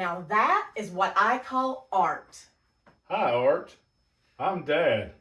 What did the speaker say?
Now that is what I call art. Hi, Art. I'm Dad.